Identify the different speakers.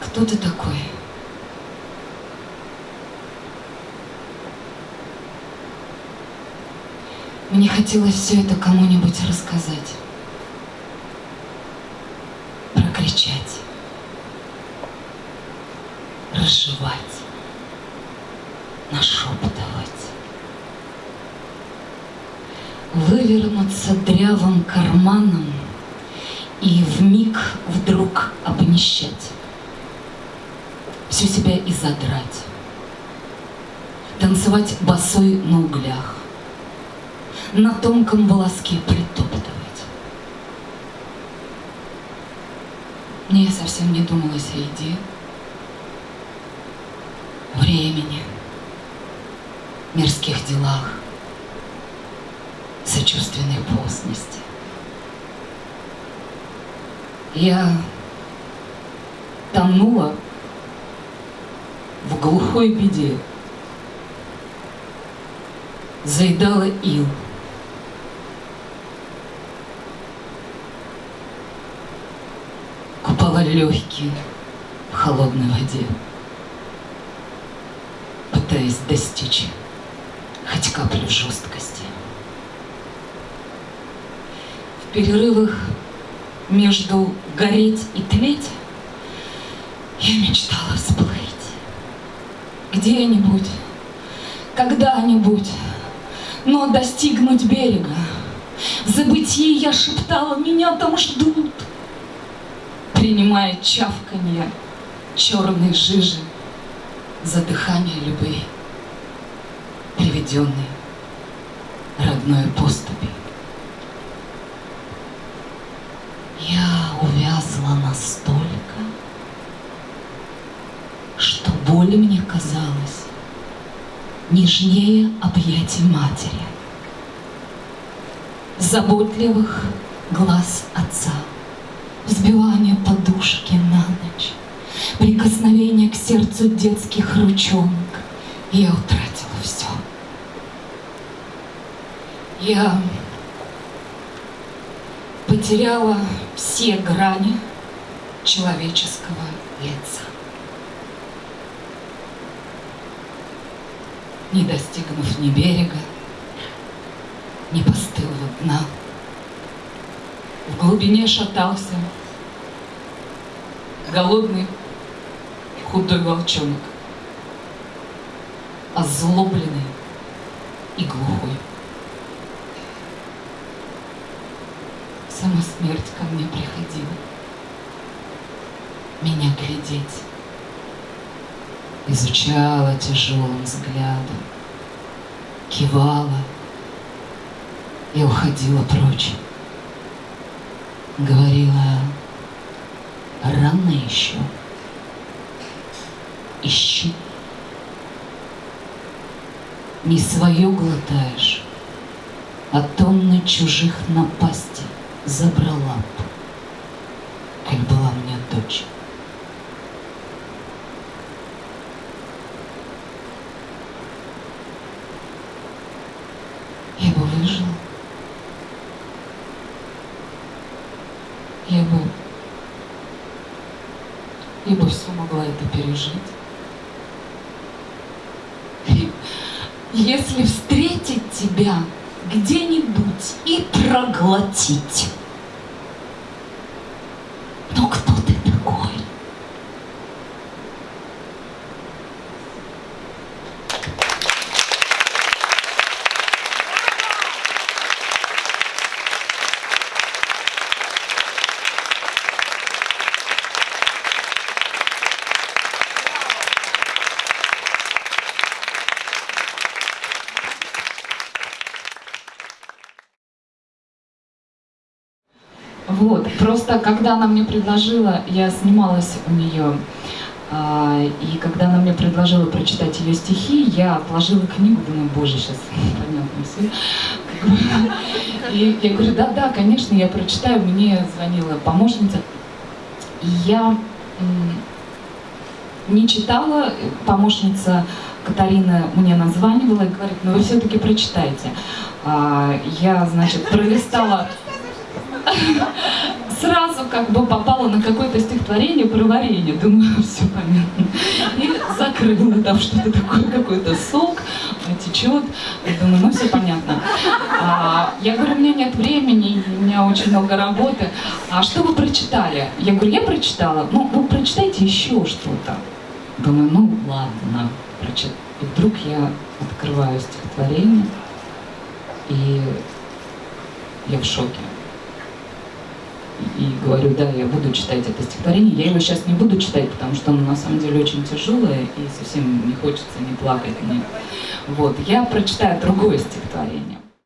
Speaker 1: Кто ты такой? Мне хотелось все это кому-нибудь рассказать, прокричать, разжевать, нашептывать, вывернуться дрявым карманом и в миг вдруг обнищать, всю себя и задрать, танцевать босой на углях, на тонком волоске притоптывать. Мне совсем не думалось о еде, времени, мирских делах, сочувственной постности. Я тонула в глухой беде, заедала ил, купала легкие в холодной воде, пытаясь достичь хоть каплю жесткости. В перерывах между гореть и тлеть я мечтала всплыть где-нибудь, когда-нибудь, но достигнуть берега. В забытии я шептала, меня там ждут, принимая чавканье черной жижи за дыхание любви, приведенной родной поступи. Я увязла настолько, что боль мне казалась нежнее объятий матери, заботливых глаз отца, взбивание подушки на ночь, прикосновение к сердцу детских ручонок. Я утратила все. Я потеряла все грани человеческого лица. Не достигнув ни берега, ни постылого дна, в глубине шатался голодный худой волчонок, озлобленный и глухой. Сама смерть ко мне приходила, меня глядеть, изучала тяжелым взглядом, кивала и уходила прочь. Говорила, рано еще, ищи. Не свое глотаешь, а тонны чужих напасти забрала б, как была мне дочь. Я бы выжила. Я. Я бы все могла это пережить. И Если встретить тебя где-нибудь и проглотить. Но кто ты такой? Вот, просто когда она мне предложила, я снималась у нее, а, и когда она мне предложила прочитать ее стихи, я отложила книгу, думаю, боже, сейчас понятно все. И я говорю, да-да, конечно, я прочитаю. Мне звонила помощница. И я не читала, помощница Катарина мне названивала и говорит, ну вы все-таки прочитайте. А, Я, значит, пролистала сразу как бы попала на какое-то стихотворение про варенье. Думаю, все понятно. И закрыла там что-то такое, какой-то сок течет. Думаю, ну все понятно. А, я говорю, у меня нет времени, у меня очень много работы. А что вы прочитали? Я говорю, я прочитала. Ну, вы прочитайте еще что-то. Думаю, ну ладно, прочит. И вдруг я открываю стихотворение, и я в шоке. И говорю, да, я буду читать это стихотворение. Я его сейчас не буду читать, потому что оно на самом деле очень тяжелое, и совсем не хочется ни плакать, ни... Вот, я прочитаю другое стихотворение.